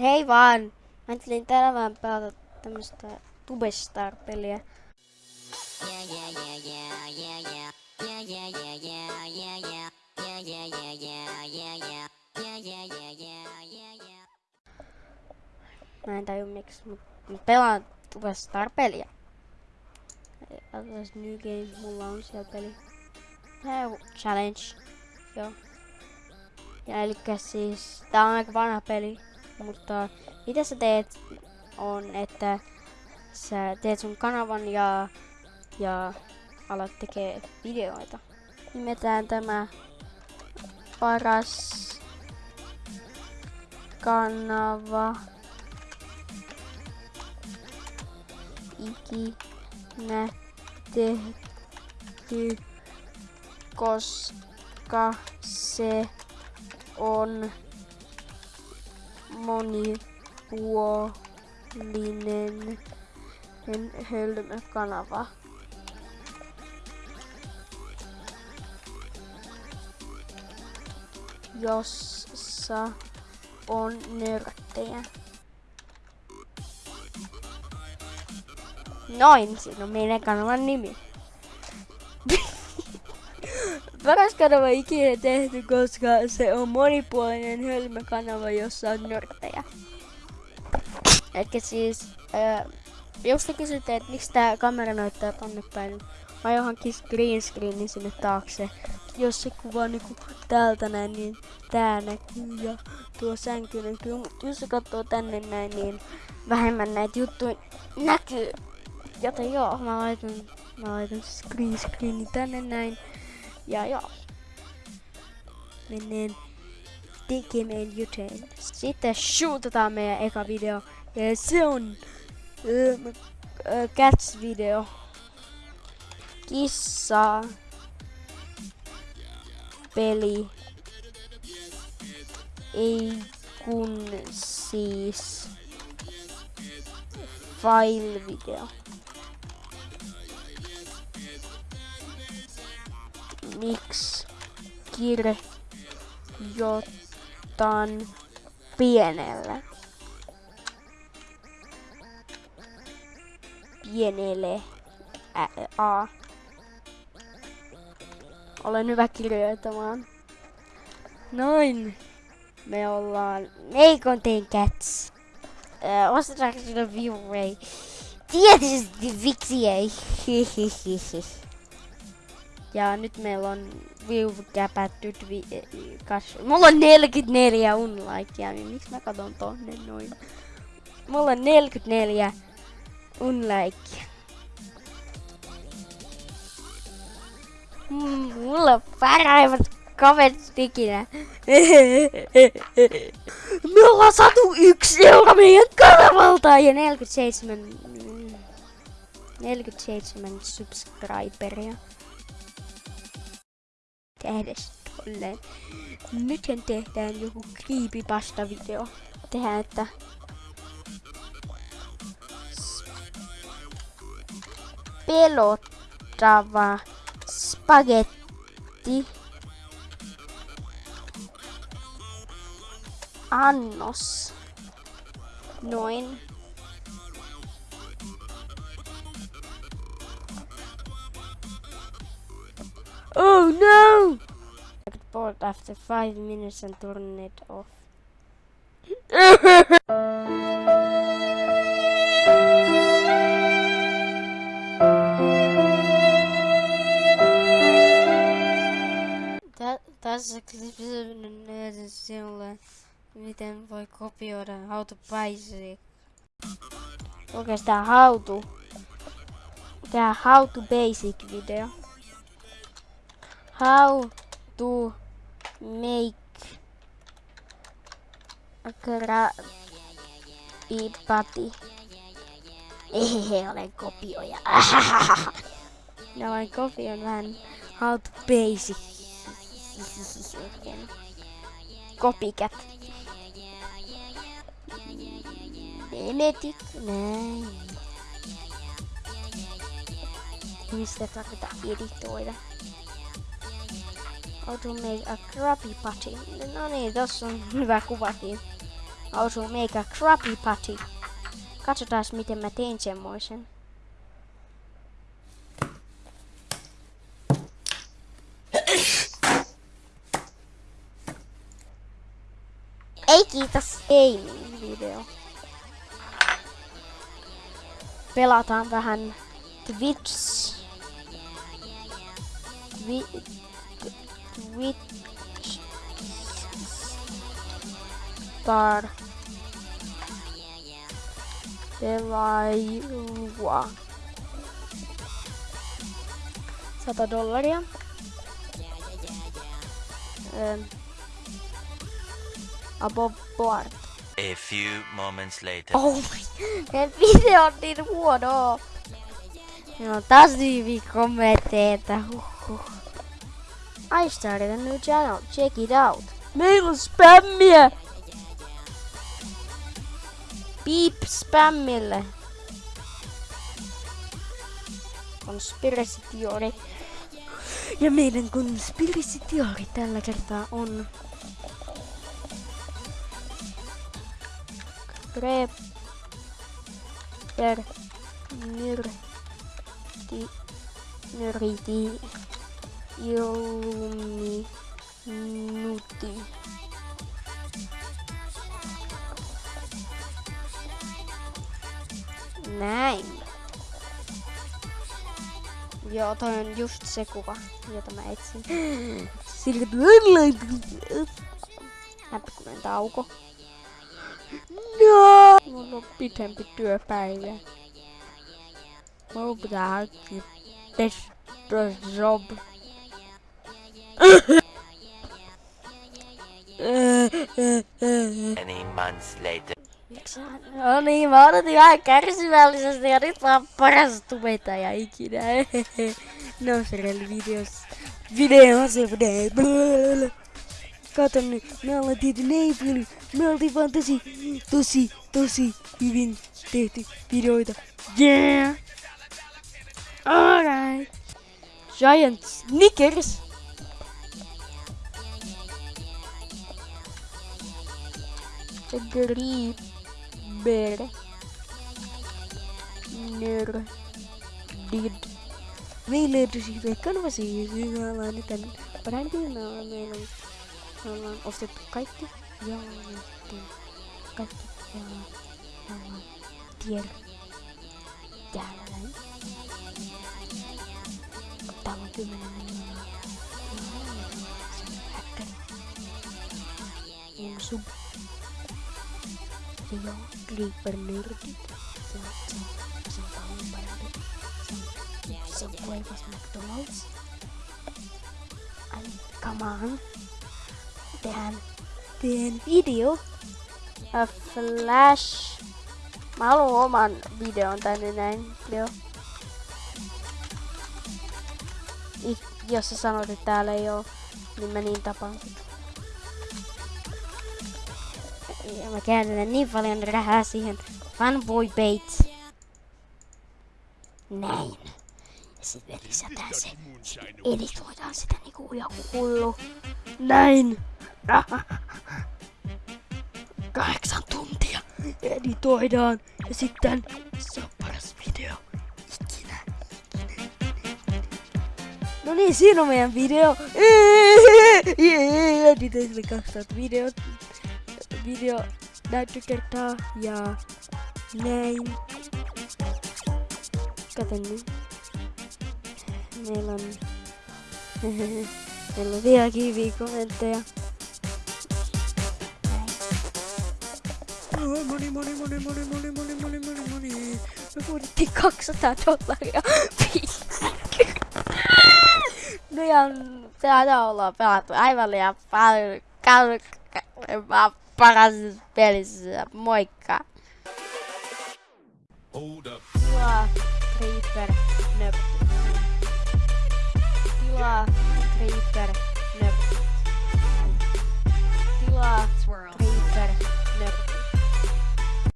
Hei vaan! Mä ajattelin tänään pelata tämmöstä Tubestar-peliä. Mä en taju miksi, mut mä pelaan Tubestar-peliä. Otas New Game, mulla on siellä peli. Hei, challenge. Joo. Ja eli siis, tää on aika vanha peli, mutta mitä sä teet on, että sä teet sun kanavan ja, ja alat tekee videoita. Nimetään tämä paras kanava ikinä tehty, koska se on monipuolinen hölmökanava. jossa on nörttejä. Noin, siinä on meidän kanavan nimi. Paras kanava ikinä tehty, koska se on monipuolinen hölmökanava, jossa on nörttejä. Ehkä siis, ää, jos te kysytte, että miksi tää kamera näyttää tonne päin, mä johonkin green screenin sinne taakse. Jos se kuvaa niinku täältä näin, niin tää näkyy ja tuo sänky näkyy. Mutta jos se katsoo tänne näin, niin vähemmän näitä juttuja näkyy. Joten joo, mä laitan, mä laitan green screenin tänne näin. Ja joo. Mennään tekemään jotain. Sitten shootataan meidän eka video. Ja se on uh, uh, Cats-video. Kissa. Peli. Ei kun siis file-video. Miksi kirjoitan pienelle. Pienelle ä, a. Olen hyvä kirjoittamaan. Noin. Me ollaan Meikontien Cats. Äh, ostetaanko sinne? Tietysti viksi ei. Ja nyt meillä on view käpättyt vi kas Mulla on 44 unlikea, niin miksi mä katon tonne noin? Mulla on 44 unlikea. Mulla on parhaimmat kaverit ikinä. Me ollaan saatu yksi euro meidän kanavalta ja 47 47 subscriberia tehdä tolleen. Nythän tehdään joku creepypasta-video. Tehdään, että pelottava spagetti annos. Noin. No! I got bored after five minutes and turned it off. Tässä klippissä sinulle, miten voi kopioida How to Basic. Oikeastaan How to. Tää How to Basic video how to make a Krabby Patty. Ehehe, olen kopioja. Ja olen kopioin vähän how to basic. Copycat. Menetit näin. Mistä tarvitaan editoida? How to make a Krabby Patty. No niin, tossa on hyvä kuvakin. osuu meikä Krabby Patty. Katsotaan miten mä tein semmoisen. Ei kiitos, niin video. Pelataan vähän Twitch. Twi Twitch. Star. Pelailua. 100 dollaria. Ähm. Above board. A few moments later. Oh my, meidän video on niin huono. Meillä on taas niin hyviä kommentteita. Huhhuh. I started a new channel. Check it out. Meillä on spämmiä. Beep spämmille. Conspiracy theory. Ja meidän conspiracy theory tällä kertaa on Creper nyrti nyriti ilmi nuti. Näin. Joo, toi on just se kuva, jota mä etsin. Sillä Häppäkunen tauko. No! Mulla on pitempi työpäivä. Mulla pitää hankkia testojob. Many months later. No niin, mä odotin vähän kärsivällisesti ja nyt oon paras tubettaja ikinä. no se videos. Video se video. Kato nyt, me ollaan tehty näin paljon. Me oltiin vaan tosi, tosi, tosi hyvin tehty videoita. Yeah! Alright. Giant Snickers. negeri ber ner did. Kan masih zaman dan berarti nama malam, melang of oh, the kite ya itu kite yang nama tier jalan. Tahu gimana nama yang subhan Theo Gubernur gitu. McDonald's. And come on. Dan Dan video A flash. Malu man video tanda nine video Io se sono dettagli io mi ini tapang? Ja mä käytän niin paljon rahaa siihen fanboy bait. Näin. Ja sitten lisätään se. Editoidaan sitä niinku joku hullu. Näin. Kahdeksan tuntia editoidaan ja sitten se on paras video ikinä. No niin, siinä on meidän video. Editoin sille 2000 video, video näyttökertaa ja näin. Kato nyt. Meillä on... Meillä on vieläkin hyviä kommentteja. Moni, moni, moni, moni, moni, moni, moni, moni, moni. Me budjettiin 200 dollaria. no ja täällä ollaan pelattu aivan liian paljon. Mä paras pelissä. Moikka! Hold up. Tilaa Creeper Nöp. Tilaa Creeper Nöp. Tilaa Swirl.